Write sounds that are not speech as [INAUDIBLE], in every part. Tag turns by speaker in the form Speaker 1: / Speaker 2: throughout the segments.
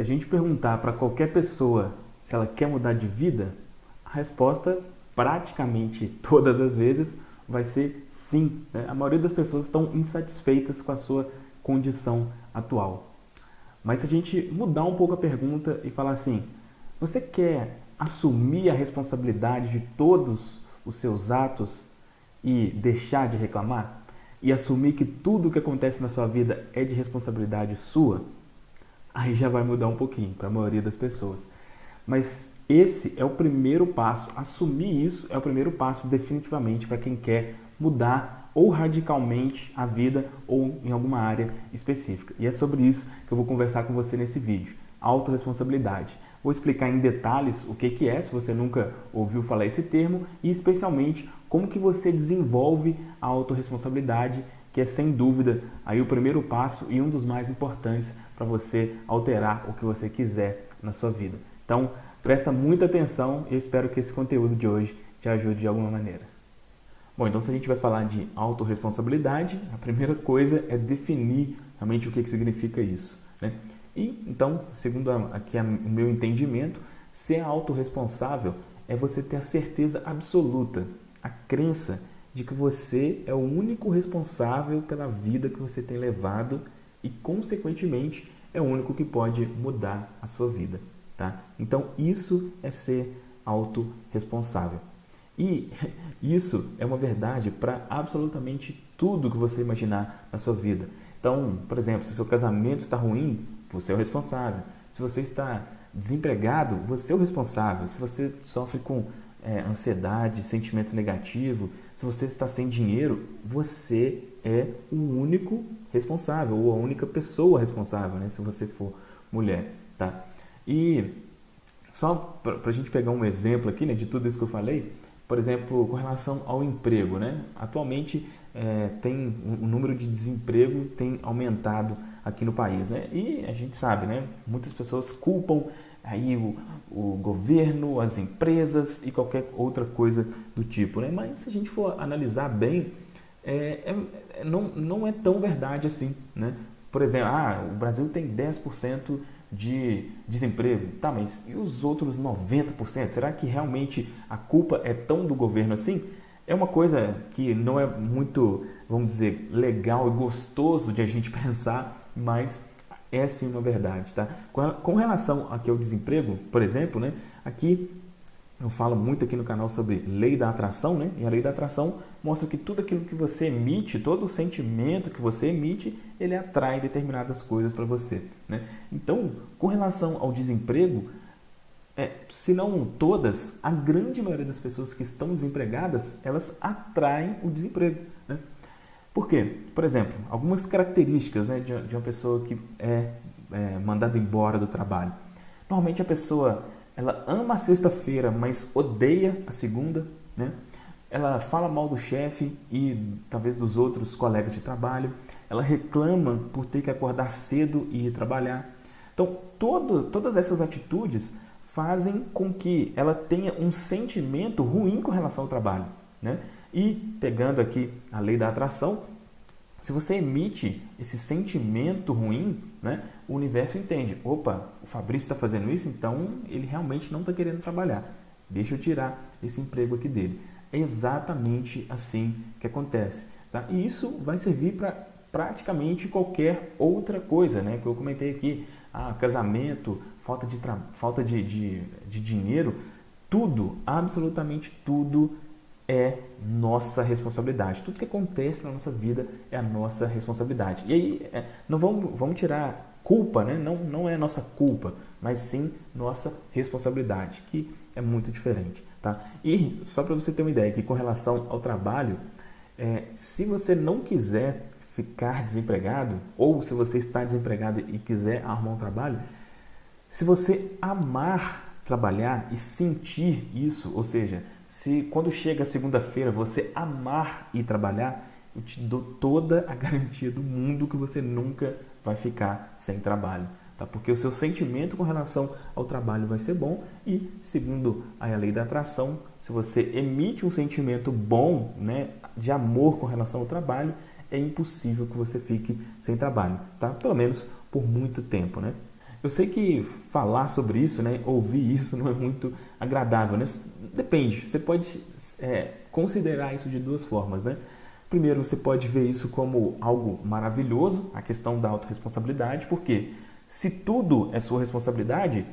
Speaker 1: Se a gente perguntar para qualquer pessoa se ela quer mudar de vida, a resposta praticamente todas as vezes vai ser sim. Né? A maioria das pessoas estão insatisfeitas com a sua condição atual. Mas se a gente mudar um pouco a pergunta e falar assim, você quer assumir a responsabilidade de todos os seus atos e deixar de reclamar? E assumir que tudo o que acontece na sua vida é de responsabilidade sua? Aí já vai mudar um pouquinho para a maioria das pessoas. Mas esse é o primeiro passo, assumir isso é o primeiro passo definitivamente para quem quer mudar ou radicalmente a vida ou em alguma área específica. E é sobre isso que eu vou conversar com você nesse vídeo, autorresponsabilidade. Vou explicar em detalhes o que, que é, se você nunca ouviu falar esse termo, e especialmente como que você desenvolve a autorresponsabilidade que é sem dúvida aí o primeiro passo e um dos mais importantes para você alterar o que você quiser na sua vida. Então, presta muita atenção e eu espero que esse conteúdo de hoje te ajude de alguma maneira. Bom, então se a gente vai falar de autorresponsabilidade, a primeira coisa é definir realmente o que, que significa isso. Né? E então, segundo aqui o meu entendimento, ser autorresponsável é você ter a certeza absoluta, a crença de que você é o único responsável pela vida que você tem levado e, consequentemente, é o único que pode mudar a sua vida. Tá? Então, isso é ser autorresponsável. E [LAUGHS] isso é uma verdade para absolutamente tudo que você imaginar na sua vida. Então, por exemplo, se seu casamento está ruim, você é o responsável. Se você está desempregado, você é o responsável. Se você sofre com é, ansiedade, sentimento negativo, se você está sem dinheiro, você é o único responsável ou a única pessoa responsável, né, se você for mulher, tá? E só para a gente pegar um exemplo aqui, né, de tudo isso que eu falei, por exemplo, com relação ao emprego, né? Atualmente é, tem o número de desemprego tem aumentado aqui no país, né? E a gente sabe, né? Muitas pessoas culpam aí o, o governo, as empresas e qualquer outra coisa do tipo. Né? Mas se a gente for analisar bem, é, é, é não, não é tão verdade assim. Né? Por exemplo, ah, o Brasil tem 10% de desemprego. Tá, mas e os outros 90%? Será que realmente a culpa é tão do governo assim? É uma coisa que não é muito, vamos dizer, legal e gostoso de a gente [LAUGHS] pensar, mas é sim uma verdade, tá? Com relação aqui ao desemprego, por exemplo, né? Aqui eu falo muito aqui no canal sobre lei da atração, né? E a lei da atração mostra que tudo aquilo que você emite, todo o sentimento que você emite, ele atrai determinadas coisas para você, né? Então, com relação ao desemprego, é, se não todas, a grande maioria das pessoas que estão desempregadas, elas atraem o desemprego, né? Por quê? Por exemplo, algumas características né, de, de uma pessoa que é, é mandada embora do trabalho. Normalmente a pessoa ela ama a sexta-feira, mas odeia a segunda, né? Ela fala mal do chefe e talvez dos outros colegas de trabalho. Ela reclama por ter que acordar cedo e ir trabalhar. Então, todo, todas essas atitudes fazem com que ela tenha um sentimento ruim com relação ao trabalho, né? E pegando aqui a lei da atração, se você emite esse sentimento ruim, né, o universo entende: opa, o Fabrício está fazendo isso, então ele realmente não está querendo trabalhar. Deixa eu tirar esse emprego aqui dele. É exatamente assim que acontece. Tá? E isso vai servir para praticamente qualquer outra coisa, né? Que eu comentei aqui, ah, casamento, falta de, falta de, de, de dinheiro, tudo, absolutamente tudo é nossa responsabilidade. Tudo que acontece na nossa vida é a nossa responsabilidade. E aí, é, não vamos, vamos tirar culpa, né? não, não é nossa culpa, mas sim nossa responsabilidade, que é muito diferente. Tá? E só para você ter uma ideia, que com relação ao trabalho, é, se você não quiser ficar desempregado, ou se você está desempregado e quiser arrumar um trabalho, se você amar trabalhar e sentir isso, ou seja, se quando chega segunda-feira você amar ir trabalhar, eu te dou toda a [LAUGHS] garantia do mundo que você nunca vai ficar sem trabalho. Tá? Porque o seu sentimento com relação ao trabalho vai ser bom e, segundo a lei da atração, se você emite um sentimento bom né, de amor com relação ao trabalho, é impossível que você fique sem trabalho, tá? pelo menos por muito tempo. Né? Eu sei que falar sobre isso, né, ouvir isso [LAUGHS] não é muito agradável, né? Depende, você pode é, considerar isso de duas formas, né? Primeiro, você pode ver isso como algo maravilhoso, a questão da autorresponsabilidade, porque se tudo é sua responsabilidade,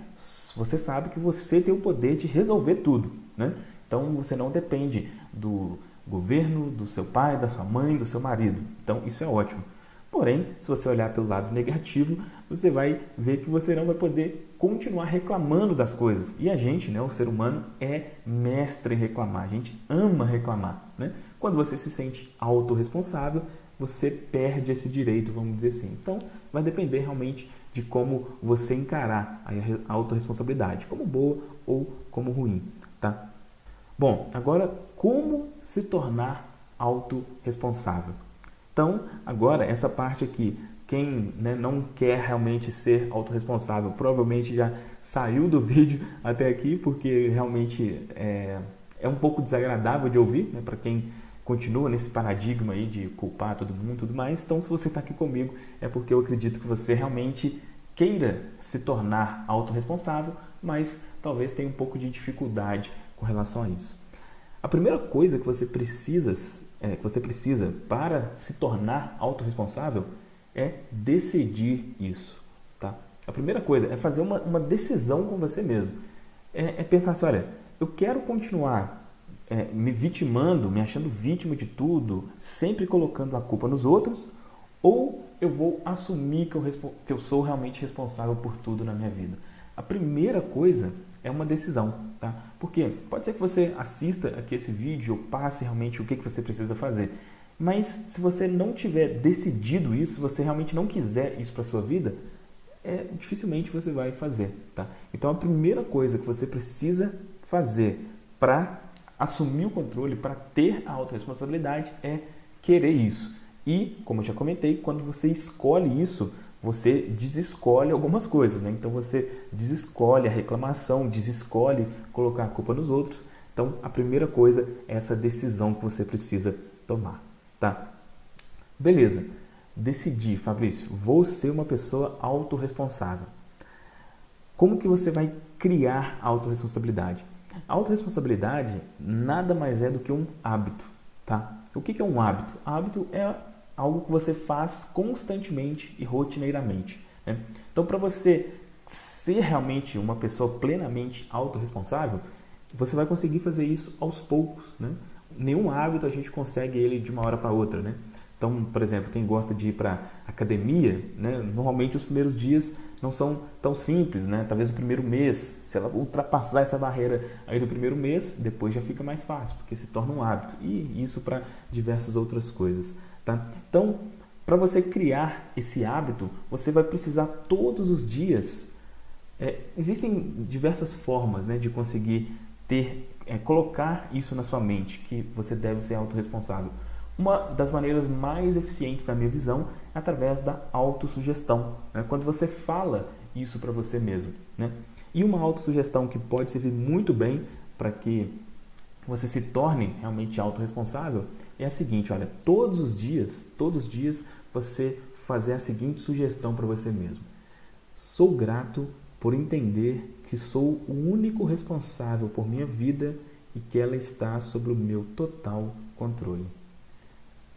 Speaker 1: você sabe que você tem o poder de resolver tudo, né? Então você não depende do governo, do seu pai, da sua mãe, do seu marido. Então isso é ótimo. Porém, se você olhar pelo lado negativo, você vai ver que você não vai poder continuar reclamando das coisas. E a gente, né, o ser humano, é mestre em reclamar. A gente ama reclamar. Né? Quando você se sente autorresponsável, você perde esse direito, vamos dizer assim. Então, vai depender realmente de como você encarar a autorresponsabilidade, como boa ou como ruim, tá? Bom, agora como se tornar autorresponsável? Então, agora, essa parte aqui, quem né, não quer realmente ser autorresponsável, provavelmente já saiu do [LAUGHS] vídeo até aqui, porque realmente é, é um pouco desagradável de ouvir, né, para quem continua nesse paradigma aí de culpar todo mundo e tudo mais. Então, se você está aqui comigo, é porque eu acredito que você realmente queira se tornar autorresponsável, mas talvez tenha um pouco de dificuldade com relação a isso. A primeira coisa que você precisa é, que você precisa para se tornar autorresponsável é decidir isso. Tá? A primeira coisa é fazer uma, uma decisão com você mesmo. É, é pensar assim, olha, eu quero continuar é, me vitimando, me achando vítima de tudo, sempre colocando a culpa nos outros, ou eu vou assumir que eu, que eu sou realmente responsável por tudo na minha vida. A primeira coisa é uma decisão, tá? Porque pode ser que você assista aqui esse vídeo passe realmente o que, que você precisa fazer. Mas se você não tiver decidido isso, se você realmente não quiser isso para sua vida, é, dificilmente você vai fazer, tá? Então a primeira coisa que você precisa fazer para assumir o controle, para ter a autorresponsabilidade é querer isso. E, como eu já comentei, quando você escolhe isso, você desescolhe algumas coisas, né? Então você desescolhe a reclamação, desescolhe colocar a culpa nos outros. Então a primeira coisa é essa decisão que você precisa tomar, tá? Beleza. Decidi, Fabrício, vou ser uma pessoa autorresponsável. Como que você vai criar a autorresponsabilidade? A autorresponsabilidade nada mais é do que um hábito, tá? O que é um hábito? Hábito é algo que você faz constantemente e rotineiramente. Né? Então, para você ser realmente uma pessoa plenamente autorresponsável, você vai conseguir fazer isso aos poucos. Né? Nenhum hábito a gente consegue ele de uma hora para outra. Né? Então, por exemplo, quem gosta de ir para academia, né? normalmente os primeiros dias não são tão simples, né? Talvez o primeiro mês, se ela ultrapassar essa barreira aí do primeiro mês, depois já fica mais fácil, porque se torna um hábito. E isso para diversas outras coisas. Tá? Então, para você criar esse hábito, você vai precisar todos os dias. É, existem diversas formas né, de conseguir ter, é, colocar isso na sua mente, que você deve ser autorresponsável. Uma das maneiras mais eficientes, na minha visão, é através da autossugestão. Né? Quando você fala isso para você mesmo. Né? E uma autossugestão que pode servir muito bem para que você se torne realmente autorresponsável é a seguinte, olha, todos os dias, todos os dias você fazer a seguinte sugestão para você mesmo. Sou grato por entender que sou o único responsável por minha vida e que ela está sob o meu total controle.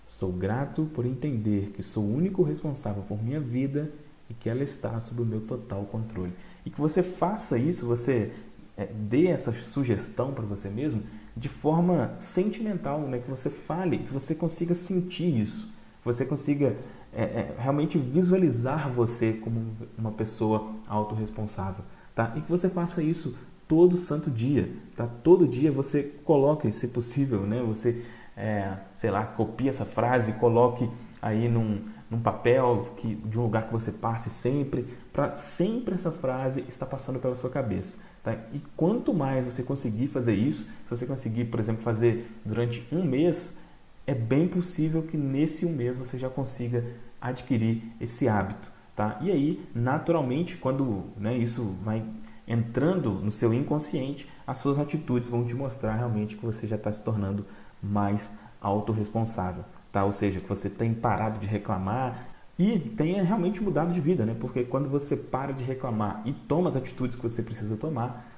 Speaker 1: Sou grato por entender que sou o único responsável por minha vida e que ela está sob o meu total controle. E que você faça isso, você é, dê essa sugestão para você mesmo de forma sentimental, né? que você fale, que você consiga sentir isso, você consiga é, é, realmente visualizar você como uma pessoa autorresponsável, tá? E que você faça isso todo santo dia, tá? Todo dia você coloque, se possível, né? Você, é, sei lá, copie essa frase, coloque aí num, num papel que, de um lugar que você passe sempre, para sempre essa frase estar passando pela sua cabeça. Tá? E quanto mais você conseguir fazer isso, se você conseguir, por exemplo, fazer durante um mês, é bem possível que nesse um mês você já consiga adquirir esse hábito. Tá? E aí, naturalmente, quando né, isso vai entrando no seu inconsciente, as suas atitudes vão te mostrar realmente que você já está se tornando mais autorresponsável. Tá? Ou seja, que você tem parado de reclamar. E tenha realmente mudado de vida, né? Porque quando você para de reclamar e toma as atitudes que você precisa tomar,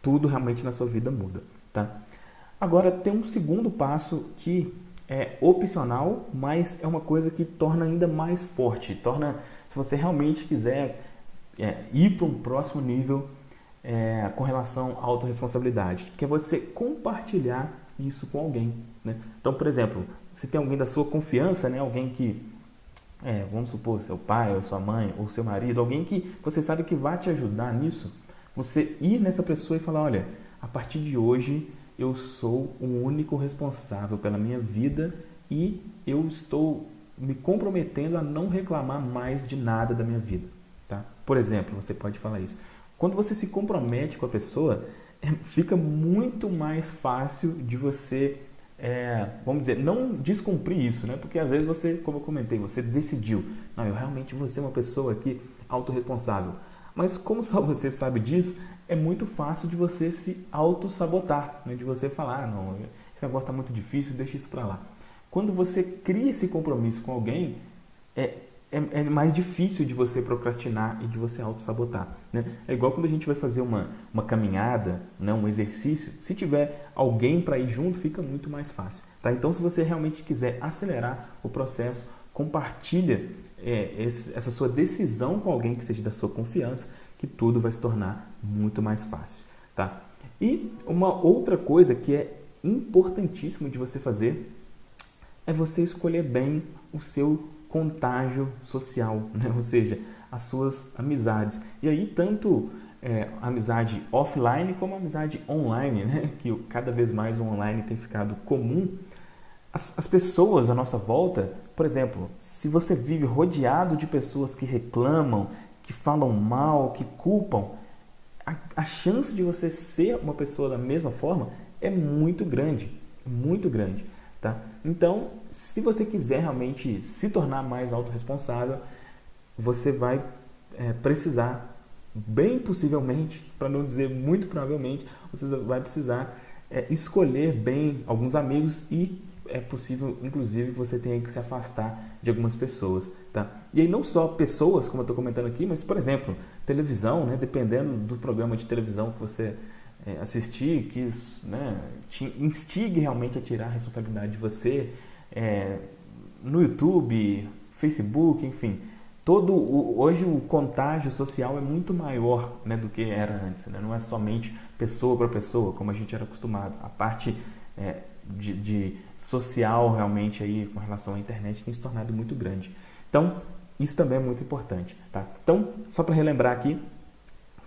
Speaker 1: tudo realmente na sua vida muda, tá? Agora tem um segundo passo que é opcional, mas é uma coisa que torna ainda mais forte, torna, se você realmente quiser é, ir para um próximo nível é, com relação à autorresponsabilidade, que é você compartilhar isso com alguém. Né? Então, por exemplo, se tem alguém da sua confiança, né, alguém que, é, vamos supor, seu pai, ou sua mãe, ou seu marido, alguém que você sabe que vai te ajudar nisso, você ir nessa pessoa e falar, olha, a partir de hoje eu sou o único responsável pela minha vida e eu estou me comprometendo a não reclamar mais de nada da minha vida. Tá? Por exemplo, você pode falar isso. Quando você se compromete com a pessoa, [LAUGHS] fica muito mais fácil de você, é, vamos dizer, não descumprir isso, né? Porque às vezes você, como eu comentei, você decidiu, não, eu realmente vou ser uma pessoa aqui autorresponsável. Mas como só você sabe disso, é muito fácil de você se auto-sabotar, né? de você falar, ah, não, esse negócio está muito difícil, deixa isso para lá. Quando você cria esse compromisso com alguém, é, é, é, mais difícil de você procrastinar e de você auto-sabotar. Né? É igual quando a gente vai fazer uma, uma caminhada, né, um exercício, se tiver alguém para ir junto, fica muito mais fácil. Tá? Então, se você realmente quiser acelerar o processo, compartilha é, esse, essa sua decisão com alguém que seja da sua confiança, que tudo vai se tornar muito mais fácil. Tá? E uma outra coisa que é importantíssimo de você fazer é você escolher bem o seu contágio social, [LAUGHS] né? ou seja, as suas amizades. E aí, tanto é, amizade offline como amizade online, né? [LAUGHS] que cada vez mais o online tem ficado comum. As, as pessoas à nossa volta, por exemplo, se você vive rodeado de pessoas que reclamam, que falam mal, que culpam, a, a chance de você ser uma pessoa da mesma forma é muito grande, muito grande. Tá? Então, se você quiser realmente se tornar mais autorresponsável, você vai é, precisar, bem possivelmente, para não dizer muito provavelmente, você vai precisar é, escolher bem alguns amigos e é possível, inclusive, que você tenha que se afastar de algumas pessoas, tá? E aí não só pessoas, como eu estou comentando aqui, mas, por exemplo, televisão, né? Dependendo do programa de televisão que você é, assistir, que né, te instigue realmente a tirar a responsabilidade de você, é, no YouTube, Facebook, enfim, todo o, hoje o contágio social é muito maior né, do que era antes, né? não é somente pessoa para pessoa, como a gente era acostumado. A parte é, de, de, social realmente aí com relação à internet tem se tornado muito grande. Então, isso também é muito importante. Tá? Então, só para relembrar aqui,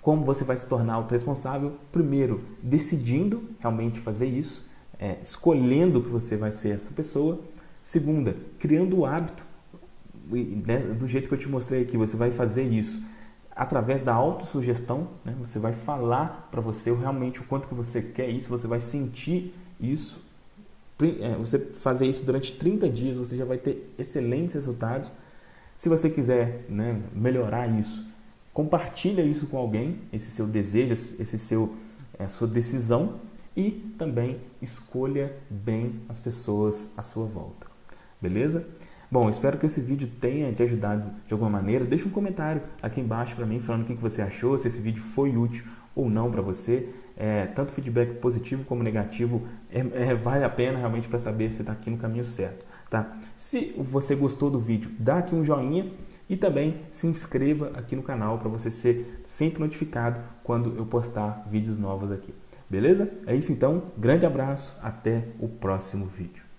Speaker 1: como você vai se tornar autorresponsável? Primeiro, decidindo realmente fazer isso, é, escolhendo que você vai ser essa pessoa. Segunda, criando o hábito, né, do jeito que eu te mostrei aqui, você vai fazer isso através da autossugestão, né, você vai falar para você realmente o quanto que você quer isso, você vai sentir isso. É, você fazer isso durante 30 dias, você já vai ter excelentes resultados. Se você quiser né, melhorar isso, Compartilha isso com alguém, esse seu desejo, esse seu, a sua decisão e também escolha bem as pessoas à sua volta. Beleza? Bom, espero que esse vídeo tenha te ajudado de alguma maneira. Deixa um comentário aqui embaixo para mim falando o que você achou, se esse vídeo foi útil ou não para você. É, tanto feedback positivo como negativo é, é, vale a pena realmente para saber se está aqui no caminho certo. Tá? Se você gostou do vídeo, dá aqui um joinha e também se inscreva aqui no canal para você ser sempre notificado quando eu postar vídeos novos aqui. Beleza? É isso então, grande abraço, até o próximo vídeo.